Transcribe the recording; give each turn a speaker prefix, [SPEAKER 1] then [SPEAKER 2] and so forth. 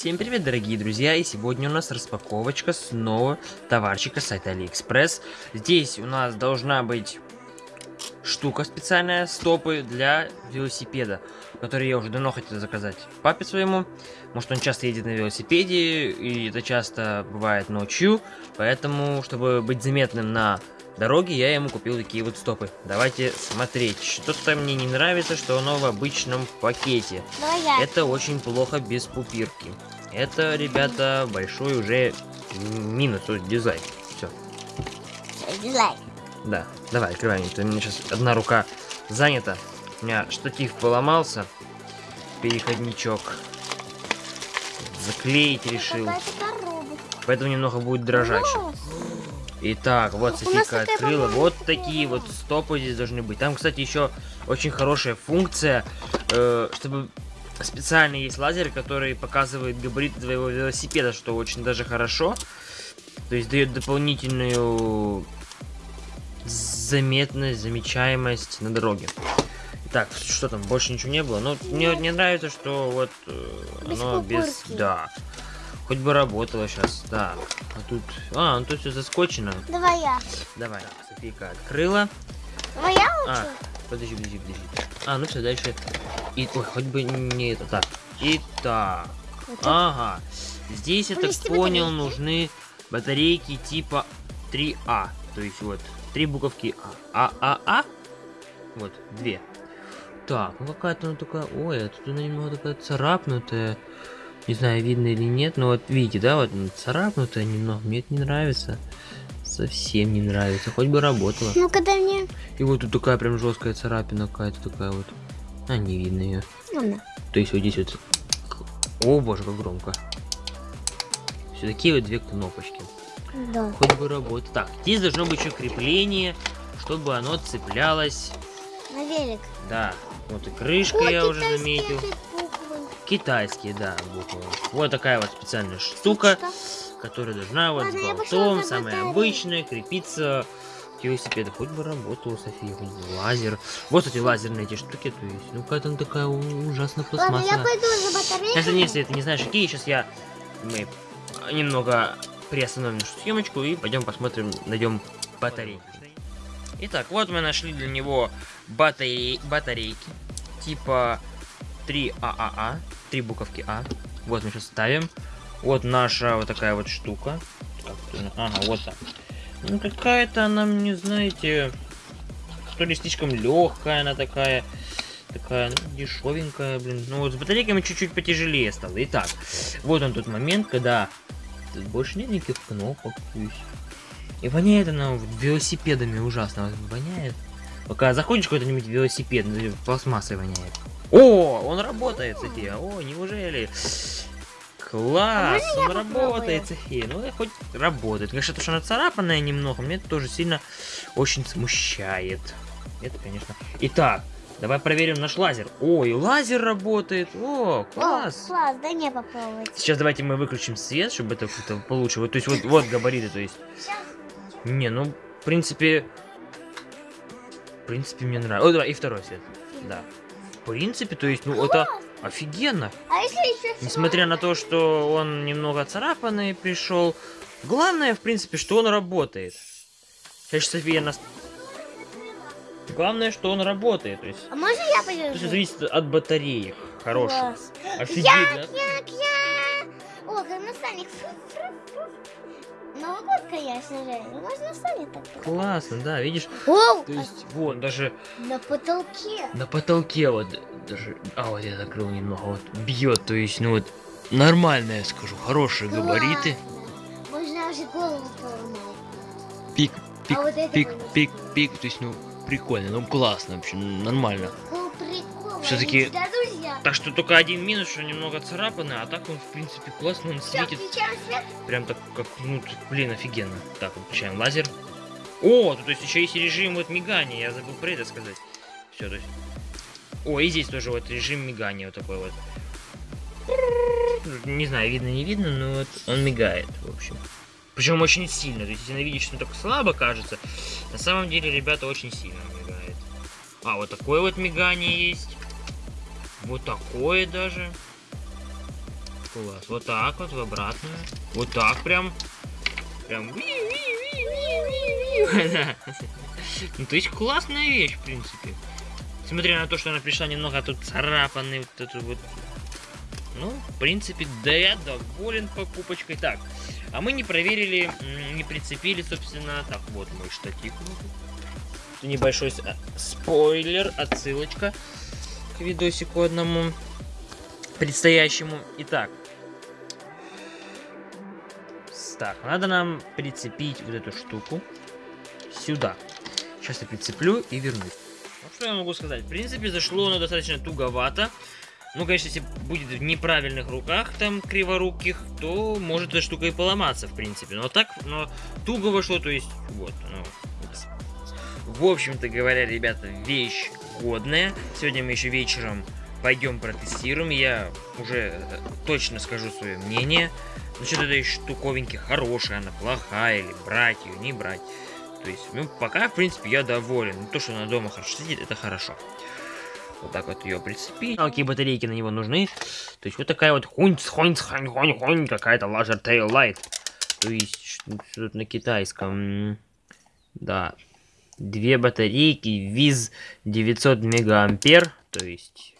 [SPEAKER 1] Всем привет, дорогие друзья, и сегодня у нас распаковочка снова товарчика с сайта Алиэкспресс. Здесь у нас должна быть штука специальная, стопы для велосипеда, который я уже давно хотел заказать папе своему. Может он часто едет на велосипеде, и это часто бывает ночью, поэтому, чтобы быть заметным на дороге, я ему купил такие вот стопы. Давайте смотреть. Что-то мне не нравится, что оно в обычном пакете. Это очень плохо без пупирки. Это, ребята, большой уже минус, то есть дизайн. Все.
[SPEAKER 2] Дизайн.
[SPEAKER 1] Да, давай, открываем. У меня сейчас одна рука занята. У меня штатив поломался. Переходничок. Заклеить решил. Поэтому немного будет дрожать. Итак, вот Софика открыла. Вот такие вот стопы здесь должны быть. Там, кстати, еще очень хорошая функция, э, чтобы специально есть лазер, который показывает габарит твоего велосипеда, что очень даже хорошо. То есть дает дополнительную заметность, замечаемость на дороге. Так, что там, больше ничего не было. Но ну, мне не нравится, что вот э,
[SPEAKER 2] без
[SPEAKER 1] оно без... Да. Хоть бы работало сейчас, да. А тут... А, ну тут все заскочено.
[SPEAKER 2] Давай я.
[SPEAKER 1] Давай, Софийка открыла.
[SPEAKER 2] Давай я лучше?
[SPEAKER 1] А, подожди, подожди, подожди. А, ну все, дальше. И, ой, хоть бы не это. Так, итак. Вот ага. Здесь, я так понял, батарейки. нужны батарейки типа 3А. То есть вот, три буковки А. А, А, А. Вот, две. Так, ну какая-то она такая... Ой, а тут она немного такая царапнутая. Не знаю, видно или нет, но вот видите, да, вот царапнутая немного, мне это не нравится. Совсем не нравится, хоть бы работала.
[SPEAKER 2] Ну, когда мне...
[SPEAKER 1] И вот тут такая прям жесткая царапина какая-то такая вот. А, не видно ее.
[SPEAKER 2] Ну,
[SPEAKER 1] То есть вот здесь вот... О, боже, как громко. Все такие вот две кнопочки.
[SPEAKER 2] Да.
[SPEAKER 1] Хоть бы работать. Так, здесь должно быть еще крепление, чтобы оно цеплялось...
[SPEAKER 2] На велик.
[SPEAKER 1] Да. Вот и крышка О, я уже заметил. Китайские, да, буквы. Вот такая вот специальная штука, которая должна вот Ладно, с болтом, самая обычная, крепиться к велосипеду. Хоть бы работала, София, лазер. Вот эти лазерные эти штуки, то есть, ну какая-то такая ужасная пластмасса.
[SPEAKER 2] Ладно, я пойду за батарейкой.
[SPEAKER 1] Если, если ты не знаешь, какие, сейчас я... Мы немного приостановим нашу съемочку и пойдем посмотрим, найдем батарейки. Итак, вот мы нашли для него батарей... батарейки типа 3 ААА, три буковки А. Вот мы сейчас ставим. Вот наша вот такая вот штука. Ага, вот так. Ну какая-то она, не знаете, то ли слишком легкая она такая, такая ну, дешевенькая, блин. Ну вот с батарейками чуть-чуть потяжелее стало. Итак, вот он тот момент, когда тут больше нет никаких кнопок. И воняет она велосипедами ужасно. Воняет. Пока заходишь какой-нибудь велосипед, пластмассой воняет. О, он работает, София. О, неужели? Класс, а он работает, София. Ну, хоть работает. Конечно, то, что она царапанная немного, мне это тоже сильно очень смущает. Это, конечно. Итак, давай проверим наш лазер. Ой, лазер работает. О, класс.
[SPEAKER 2] О, класс, да не попробовать.
[SPEAKER 1] Сейчас давайте мы выключим свет, чтобы это как-то получше. Вот, то есть, вот, вот габариты, то есть. Не, ну, в принципе... В принципе, мне нравится. О, давай, и второй свет. Да принципе, то есть, ну, это офигенно.
[SPEAKER 2] А если еще
[SPEAKER 1] Несмотря на то, что он немного царапанный пришел, главное, в принципе, что он работает. Сейчас София нас... Главное, что он работает. То есть,
[SPEAKER 2] а можно я подержу?
[SPEAKER 1] То есть, зависит от батареи. Хороших.
[SPEAKER 2] Офигенно. Я, я, я. О, как наставник. Новый год, конечно же. Ну, можно встанет так.
[SPEAKER 1] Классно, да, видишь?
[SPEAKER 2] Оу!
[SPEAKER 1] То есть, вон, даже...
[SPEAKER 2] На потолке.
[SPEAKER 1] На потолке вот даже... А, вот я закрыл немного, вот бьет, то есть, ну вот, нормально, я скажу, хорошие Класс. габариты.
[SPEAKER 2] Можно уже голову поломать.
[SPEAKER 1] Пик, пик, а вот пик, пик, пик, то есть, ну, прикольно, ну, классно вообще, нормально.
[SPEAKER 2] Ну, прикольно.
[SPEAKER 1] Все-таки так что только один минус, что немного царапаны, а так он, в принципе, классно, он светит.
[SPEAKER 2] свет.
[SPEAKER 1] Прям так, как, ну, блин, офигенно. Так, включаем лазер. О, то есть еще есть режим вот мигания, я забыл про это сказать. Все, то есть... О, и здесь тоже вот режим мигания вот такой вот. Не знаю, видно, не видно, но вот он мигает, в общем. Причем очень сильно, то есть если видишь, что так слабо кажется, на самом деле, ребята, очень сильно мигает. А, вот такое вот мигание есть. Вот такое даже. Класс. Вот так вот, в обратную. Вот так прям. Прям. Ну, то есть классная вещь, в принципе. Смотря на то, что она пришла немного тут царапанный, вот это вот. Ну, в принципе, да я доволен покупочкой. Так, а мы не проверили, не прицепили, собственно. Так, вот мой штатив. Небольшой а, спойлер, отсылочка к видосику одному предстоящему. Итак, так, надо нам прицепить вот эту штуку сюда. Сейчас я прицеплю и вернусь. Ну, что я могу сказать? В принципе, зашло оно достаточно туговато. Ну, конечно, если будет в неправильных руках, там, криворуких, то может эта штука и поломаться, в принципе. Но так, но туго вошло, то есть, вот, ну, в общем-то говоря, ребята, вещь годная. Сегодня мы еще вечером пойдем протестируем. Я уже э, точно скажу свое мнение. Насчет этой штуковинки, хорошая она, плохая, или брать ее, не брать. То есть, ну, пока, в принципе, я доволен. То, что она дома хорошо сидит, это хорошо. Вот так вот ее прицепить. А какие батарейки на него нужны? То есть, вот такая вот хунь хунь хунь хунь хунь какая-то лазер tail light. То есть, что-то на китайском. Да. Две батарейки, виз 900 мегаампер. То есть,